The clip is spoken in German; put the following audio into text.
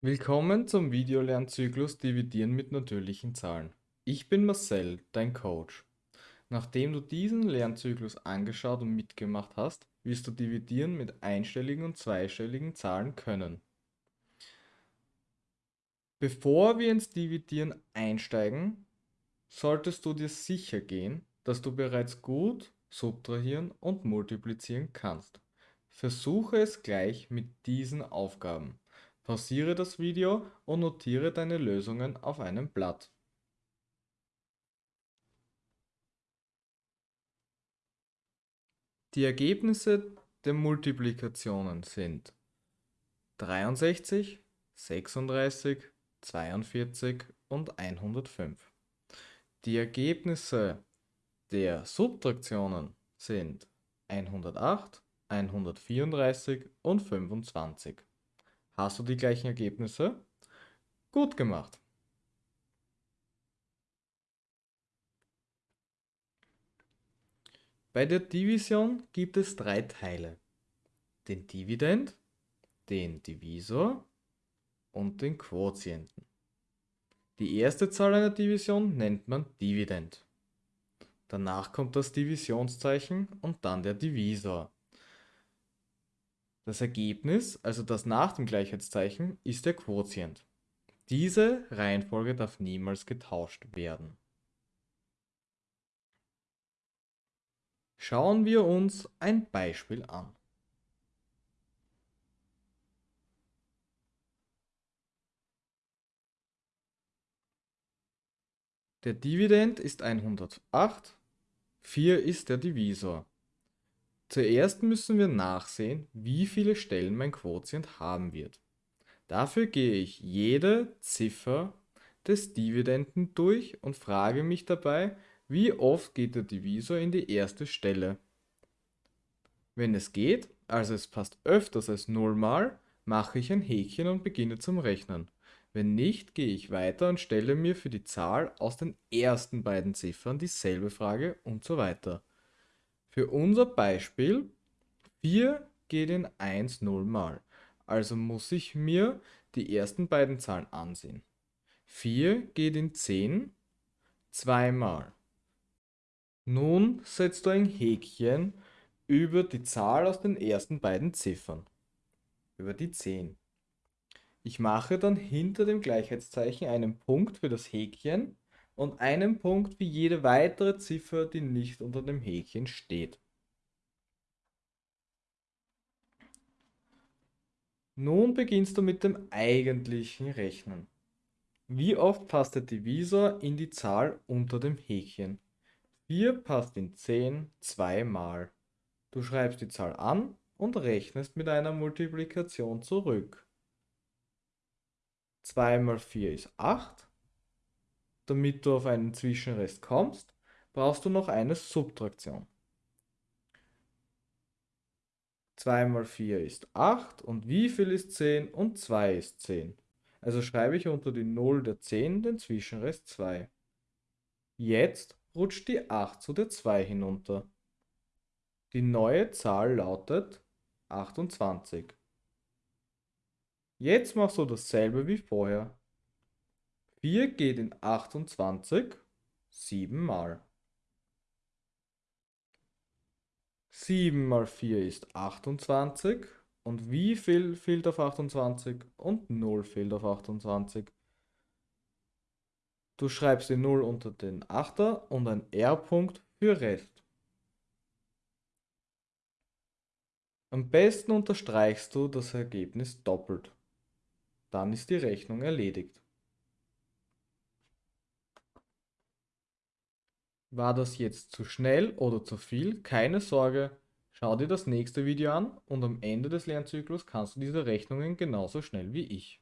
Willkommen zum Videolernzyklus Dividieren mit natürlichen Zahlen. Ich bin Marcel, dein Coach. Nachdem du diesen Lernzyklus angeschaut und mitgemacht hast, wirst du dividieren mit einstelligen und zweistelligen Zahlen können. Bevor wir ins Dividieren einsteigen, solltest du dir sicher gehen, dass du bereits gut subtrahieren und multiplizieren kannst. Versuche es gleich mit diesen Aufgaben. Pausiere das Video und notiere deine Lösungen auf einem Blatt. Die Ergebnisse der Multiplikationen sind 63, 36, 42 und 105. Die Ergebnisse der Subtraktionen sind 108, 134 und 25. Hast du die gleichen Ergebnisse? Gut gemacht. Bei der Division gibt es drei Teile. Den Dividend, den Divisor und den Quotienten. Die erste Zahl einer Division nennt man Dividend. Danach kommt das Divisionszeichen und dann der Divisor. Das Ergebnis, also das nach dem Gleichheitszeichen, ist der Quotient. Diese Reihenfolge darf niemals getauscht werden. Schauen wir uns ein Beispiel an. Der Dividend ist 108, 4 ist der Divisor. Zuerst müssen wir nachsehen, wie viele Stellen mein Quotient haben wird. Dafür gehe ich jede Ziffer des Dividenden durch und frage mich dabei, wie oft geht der Divisor in die erste Stelle. Wenn es geht, also es passt öfters als 0 mal, mache ich ein Häkchen und beginne zum Rechnen. Wenn nicht, gehe ich weiter und stelle mir für die Zahl aus den ersten beiden Ziffern dieselbe Frage und so weiter. Für unser Beispiel 4 geht in 1 0 mal. Also muss ich mir die ersten beiden Zahlen ansehen. 4 geht in 10 zweimal. Nun setzt du ein Häkchen über die Zahl aus den ersten beiden Ziffern. Über die 10. Ich mache dann hinter dem Gleichheitszeichen einen Punkt für das Häkchen und einen Punkt für jede weitere Ziffer, die nicht unter dem Häkchen steht. Nun beginnst du mit dem eigentlichen Rechnen. Wie oft passt der Divisor in die Zahl unter dem Häkchen? 4 passt in 10 zweimal. Du schreibst die Zahl an und rechnest mit einer Multiplikation zurück. 2 mal 4 ist 8 damit du auf einen Zwischenrest kommst, brauchst du noch eine Subtraktion. 2 mal 4 ist 8 und wie viel ist 10 und 2 ist 10. Also schreibe ich unter die 0 der 10 den Zwischenrest 2. Jetzt rutscht die 8 zu der 2 hinunter. Die neue Zahl lautet 28. Jetzt machst du dasselbe wie vorher. 4 geht in 28 7 mal. 7 mal 4 ist 28. Und wie viel fehlt auf 28? Und 0 fehlt auf 28. Du schreibst die 0 unter den 8er und ein R-Punkt für Rest. Am besten unterstreichst du das Ergebnis doppelt. Dann ist die Rechnung erledigt. War das jetzt zu schnell oder zu viel? Keine Sorge, schau dir das nächste Video an und am Ende des Lernzyklus kannst du diese Rechnungen genauso schnell wie ich.